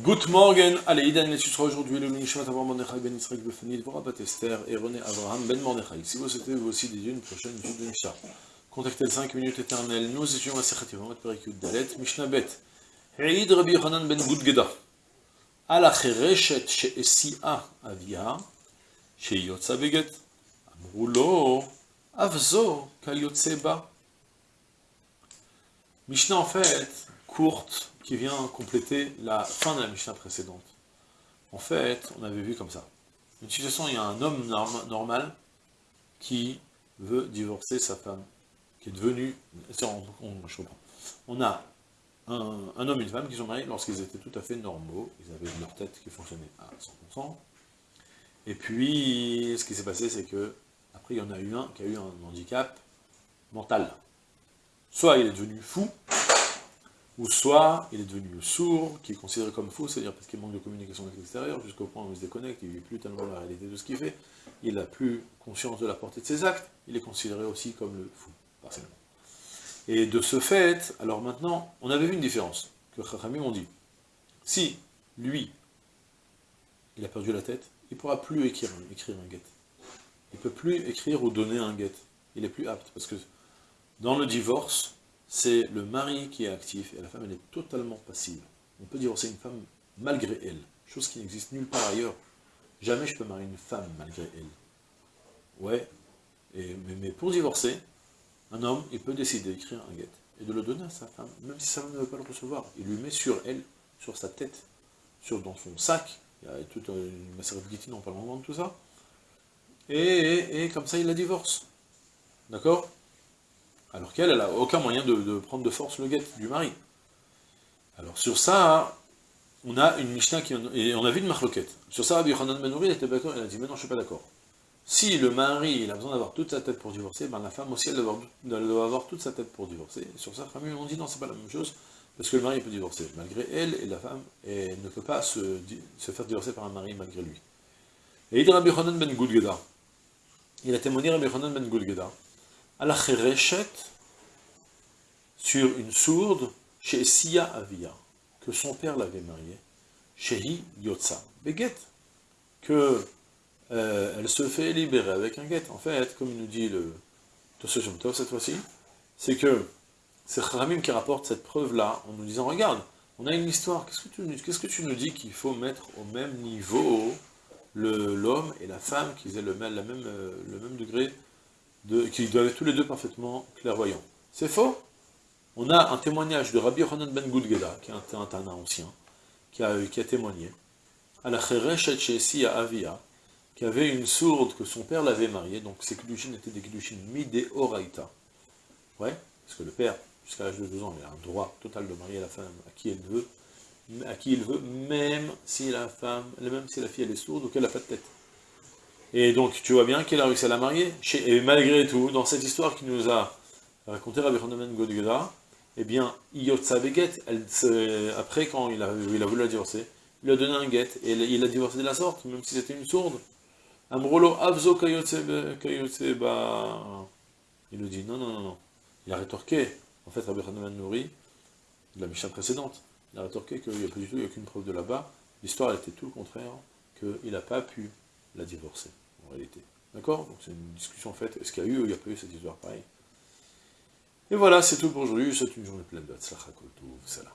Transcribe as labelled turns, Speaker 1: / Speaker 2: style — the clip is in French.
Speaker 1: Good morning, allez, Idan Letusra, aujourd'hui, le Nishmat Avraham Mordechai Ben Israël Befani, Dvorah Batester ben et René Avraham Ben Mordechai. Si vous souhaitez vous aussi dédier une prochaine étude de Mishnah, contactez 5 minutes éternelles. Nous étions à Sechat Yevamot Perikud Dalet, Mishnah Bet, Eid Rabbi Hanan Ben Gudgeda, Ala Chereshet Sheesia Avia, Sheyotza Beget, Amrou Lo, Avzo Kal Yotze Mishnah en fait, courte, qui vient compléter la fin de la Mishnah précédente. En fait, on avait vu comme ça. Une situation, il y a un homme normal qui veut divorcer sa femme, qui est devenu... On. On a un, homme et une femme qui sont mariés lorsqu'ils étaient tout à fait normaux, ils avaient leur tête qui fonctionnait à 100%. Et puis, ce qui s'est passé, c'est que, après, il y en a eu un qui a eu un handicap mental. Soit il est devenu fou, ou soit il est devenu sourd, qui est considéré comme fou, c'est-à-dire parce qu'il manque de communication avec l'extérieur, jusqu'au point où il se déconnecte, il ne vit plus tellement la réalité de ce qu'il fait, il n'a plus conscience de la portée de ses actes, il est considéré aussi comme le fou, partiellement. Et de ce fait, alors maintenant, on avait vu une différence, que Chachamim ont dit, si lui, il a perdu la tête, il ne pourra plus écrire, écrire un guet. Il ne peut plus écrire ou donner un guet. Il est plus apte, parce que dans le divorce, c'est le mari qui est actif, et la femme, elle est totalement passive. On peut divorcer une femme malgré elle, chose qui n'existe nulle part ailleurs. Jamais je peux marier une femme malgré elle. Ouais, et, mais pour divorcer, un homme, il peut décider d'écrire un guet et de le donner à sa femme, même si sa femme ne veut pas le recevoir. Il lui met sur elle, sur sa tête, sur, dans son sac, il y a toute une macérate guitine, on parle vraiment de tout ça, et, comme ça il la divorce. D'accord? Alors qu'elle, elle n'a aucun moyen de, prendre de force le guet du mari. Alors sur ça, on a une Mishnah qui... Et on a vu une marloquette. Sur ça, Rabbi Yochanan Benouri était d'accord, il a dit, mais non, je ne suis pas d'accord. Si le mari il a besoin d'avoir toute sa tête pour divorcer, ben la femme aussi elle doit, avoir, toute sa tête pour divorcer. Sur ça, famille on dit non, c'est pas la même chose, parce que le mari peut divorcer malgré elle, et la femme ne peut pas se, faire divorcer par un mari malgré lui. Et il dit Rabbi ben Gudgeda, il a témoigné Rabbi Chonan ben Gudgeda, à la sur une sourde, chez Sia Avia, que son père l'avait mariée, chez Yotza, Beget, que euh, elle se fait libérer avec un guet. En fait, comme il nous dit le Tosajum cette fois-ci, c'est que c'est Kharamim qui rapporte cette preuve-là en nous disant, regarde, on a une histoire, qu'est-ce que tu, nous dis qu'il faut mettre au même niveau l'homme et la femme, qu'ils aient le euh, le même degré, de, qu'ils doivent être tous les deux parfaitement clairvoyants. C'est faux? On a un témoignage de Rabbi Yochanan ben Gudgeda, qui est un, ancien, qui a, qui témoigné, à la Chereshet à Avia, qui avait une sourde que son père l'avait mariée, donc ces Kedushin étaient des Kedushin Mide Oraita. Ouais, parce que le père, jusqu'à l'âge de 2 ans, il a un droit total de marier la femme à qui veut, à qui il veut, même si la femme, même si la fille est sourde ou qu'elle n'a pas de tête. Et donc, tu vois bien qu'il a réussi à la marier, et malgré tout, dans cette histoire qui nous a raconté Rabbi Chonamen Godgeda, eh bien, Iyotsa Beget, après quand il a, il a voulu la divorcer, il lui a donné un guet, et il a divorcé de la sorte, même si c'était une sourde. Amrolo Avzo ba. Il nous dit non, non, non, non. Il a rétorqué. En fait, Rabbi Hanan Nouri, de la Mishnah précédente, il a rétorqué qu'il n'y a pas du tout, il n'y a aucune preuve de là-bas. L'histoire était tout le contraire, qu'il n'a pas pu la divorcer, réalité. D'accord? Donc c'est une discussion en fait, est-ce qu'il y a eu ou il n'y a pas eu cette histoire pareille? Et voilà, c'est tout pour aujourd'hui, c'est une journée pleine de salam.